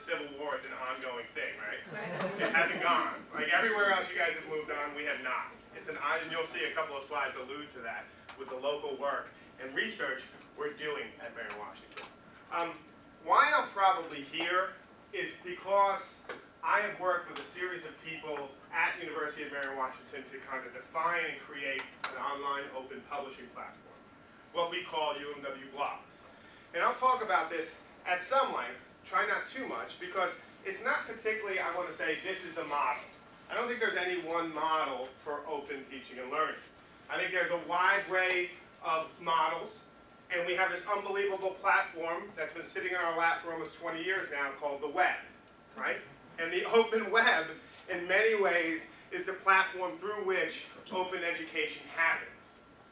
Civil War is an ongoing thing, right? It hasn't gone. Like everywhere else you guys have moved on, we have not. It's an, and you'll see a couple of slides allude to that with the local work and research we're doing at Mary Washington. Um, why I'm probably here is because I have worked with a series of people at University of Mary Washington to kind of define and create an online open publishing platform, what we call UMW Blogs. And I'll talk about this at some length, try not too much, because it's not particularly, I want to say, this is the model. I don't think there's any one model for open teaching and learning. I think there's a wide array of models, and we have this unbelievable platform that's been sitting in our lap for almost 20 years now called the web, right? And the open web, in many ways, is the platform through which open education happens.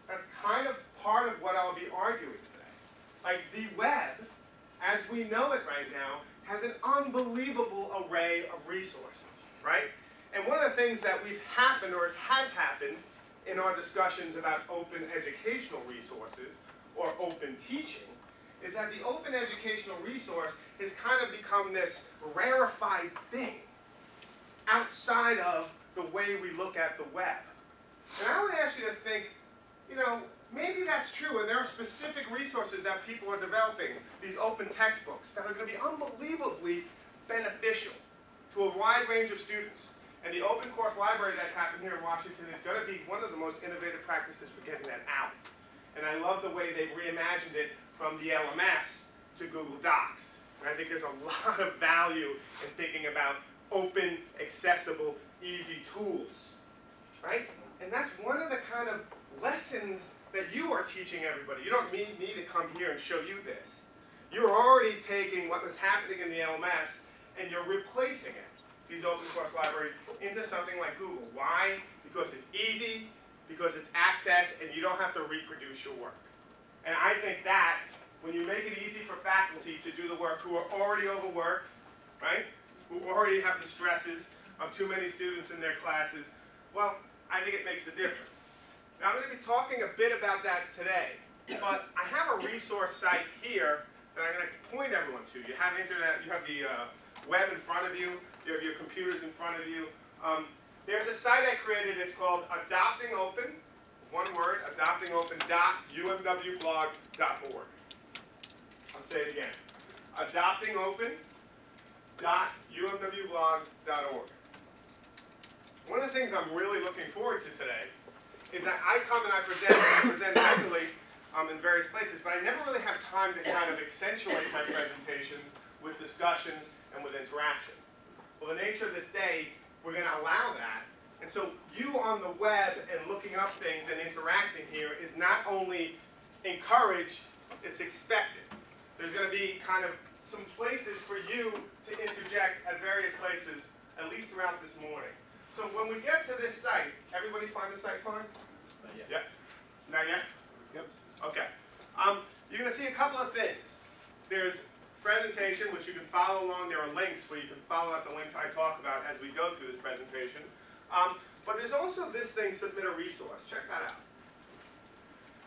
That's kind of part of what I'll be arguing today. Like the web, as we know it right now, has an unbelievable array of resources, right? And one of the things that we've happened, or has happened, in our discussions about open educational resources, or open teaching, is that the open educational resource has kind of become this rarefied thing outside of the way we look at the web. And I would ask you to think, you know, maybe that's true, and there are specific resources that people are developing, these open textbooks, that are going to be unbelievably beneficial to a wide range of students. And the open course library that's happened here in Washington is going to be one of the most innovative practices for getting that out. And I love the way they've reimagined it from the LMS to Google Docs. I think there's a lot of value in thinking about open, accessible, easy tools. Right? And that's one of the kind of lessons that you are teaching everybody. You don't need me to come here and show you this. You're already taking what was happening in the LMS and you're replacing it these open source libraries into something like Google. Why? Because it's easy, because it's access, and you don't have to reproduce your work. And I think that, when you make it easy for faculty to do the work who are already overworked, right, who already have the stresses of too many students in their classes, well, I think it makes a difference. Now, I'm going to be talking a bit about that today, but I have a resource site here that I'm going to point everyone to. You have internet, you have the uh, web in front of you, you have your computers in front of you. Um, there's a site I created, it's called Adopting Open, one word, adoptingopen.umwblogs.org. I'll say it again, adoptingopen.umwblogs.org. One of the things I'm really looking forward to today is that I come and I present, and I present regularly um, in various places, but I never really have time to kind of accentuate my presentations with discussions and with interaction. Well, the nature of this day, we're going to allow that. And so you on the web and looking up things and interacting here is not only encouraged, it's expected. There's going to be kind of some places for you to interject at various places, at least throughout this morning. So when we get to this site, everybody find the site fine? Not yet. Yep. Not yet? Yep. Okay. Um, you're going to see a couple of things. There's presentation, which you can follow along. There are links where you can follow up the links I talk about as we go through this presentation. Um, but there's also this thing, submit a resource. Check that out.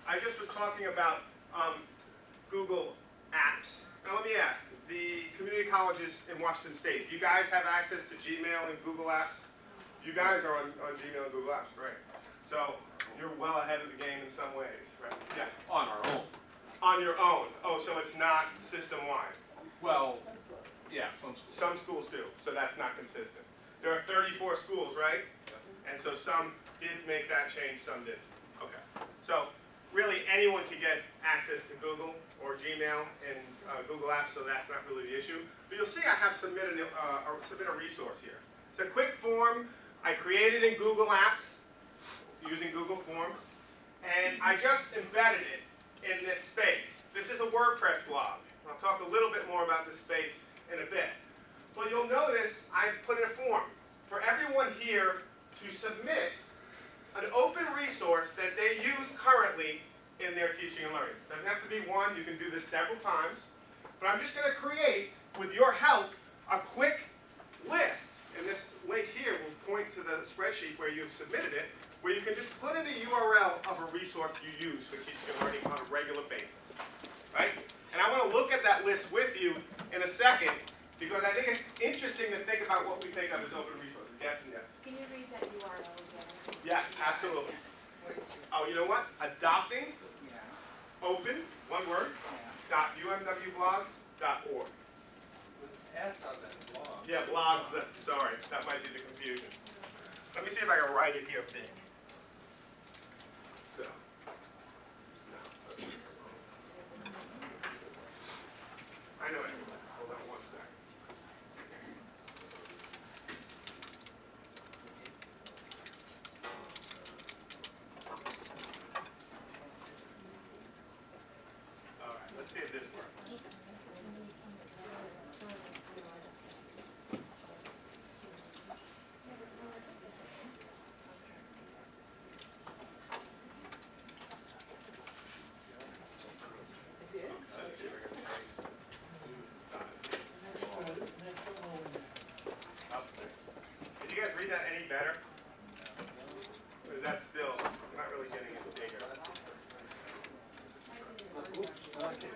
I just was talking about um, Google Apps. Now let me ask, the community colleges in Washington State, do you guys have access to Gmail and Google Apps? You guys are on, on Gmail and Google Apps, right? So you're well ahead of the game in some ways, right? Yes. On our own. On your own. Oh, so it's not system-wide. Well, yeah, some schools. Some schools do, so that's not consistent. There are 34 schools, right? And so some did make that change, some didn't. Okay. So really anyone can get access to Google or Gmail and uh, Google Apps, so that's not really the issue. But you'll see I have submitted a, uh, a, submit a resource here. It's a quick form I created in Google Apps using Google Forms, and I just embedded it in this space. This is a WordPress blog. I'll talk a little bit more about this space in a bit. But you'll notice I put in a form for everyone here to submit an open resource that they use currently in their teaching and learning. Doesn't have to be one, you can do this several times. But I'm just going to create, with your help, a quick list. Will to the spreadsheet where you've submitted it, where you can just put in a URL of a resource you use for teaching and learning on a regular basis. Right? And I want to look at that list with you in a second Because I think it's interesting to think about what we think of as open resources. Yes and yes. Can you read that URL again? Yes, absolutely. Oh, you know what? Adopting open, one word, dot umwblogs dot org. S on that blog. Yeah, blogs, uh, sorry, that might be the confusion. Let me see if I can write it here big. So. no. I know it. Hold on one second. All right, let's see if this works. Did you guys read that any better? Or is that still, I'm not really getting it bigger? Ask you,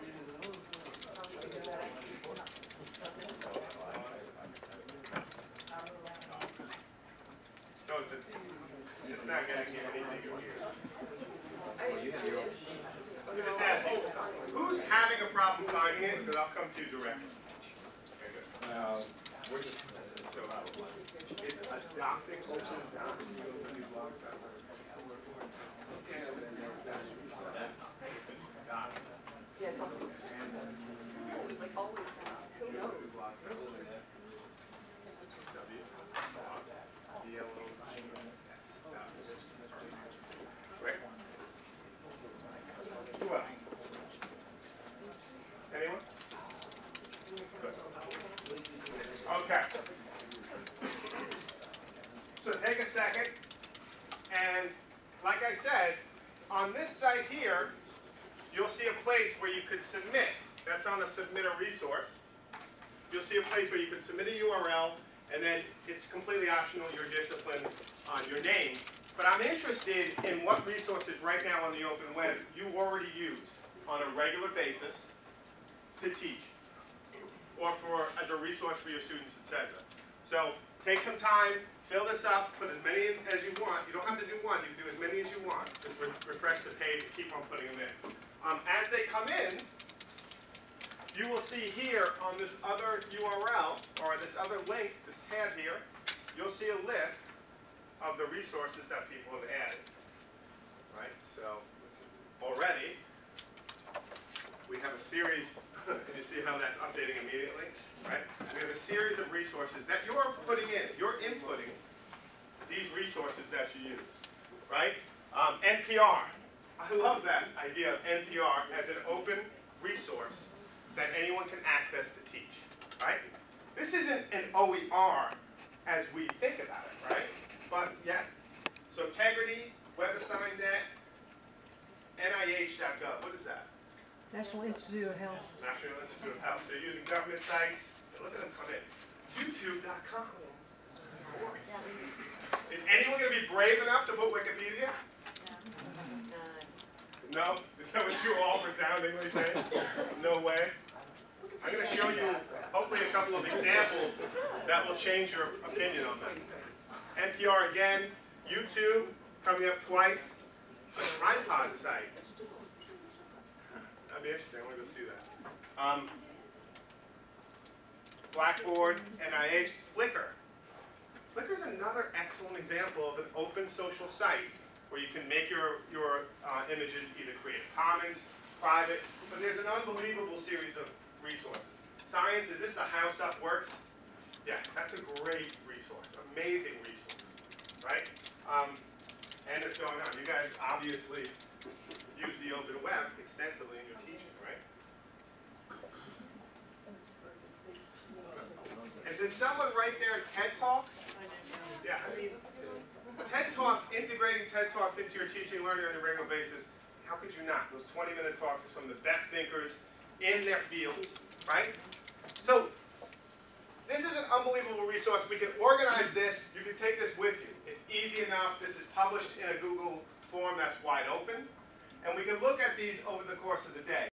who's having a problem finding it? Because I'll come to you uh, we're just, uh, So, uh, it's adopting open Anyone? Okay. So take a second, and like I said, on this site here, you'll see a place where you could submit. That's on the submit a resource. You'll see a place where you can submit a URL, and then it's completely optional, your discipline, on your name. But I'm interested in what resources right now on the open web you already use on a regular basis to teach or for, as a resource for your students, etc. So take some time, fill this up, put as many as you want. You don't have to do one, you can do as many as you want. Just re- refresh the page and keep on putting them in. Um, as they come in, you will see here on this other URL, or this other link, this tab here, you'll see a list of the resources that people have added. Right, so already, we have a series, and you see how that's updating immediately, right? We have a series of resources that you're putting in, you're inputting these resources that you use, right? Um, NPR, I love that idea of NPR as an open resource that anyone can access to teach, right? This isn't an OER as we think about it, right? But yeah, so integrity, WebAssignNet, NIH.gov, what is that? National Institute of Health. National Institute of Health. They're using government sites. Look at them come in. YouTube.com. Of course. Is anyone going to be brave enough to put Wikipedia? No? Is that what you all resoundingly say? No way? I'm going to show you, hopefully, a couple of examples that will change your opinion on that. NPR again, YouTube coming up twice, a tripod site. That'd be interesting. I want to go see that. Um, Blackboard, NIH, Flickr. Flickr is another excellent example of an open social site where you can make your, your uh, images either Creative Commons, private, but there's an unbelievable series of resources. Science, is this the how stuff works? Yeah, that's a great resource, amazing resource, right? Um, and it's going on. You guys obviously use the open web extensively in your teaching, right? And did someone write there TED Talks? Yeah, I mean, TED Talks, integrating TED Talks into your teaching and learning on a regular basis, how could you not? Those 20-minute talks are some of the best thinkers in their fields, right? So, this is an unbelievable resource. We can organize this. You can take this with you. It's easy enough. This is published in a Google form that's wide open. And we can look at these over the course of the day.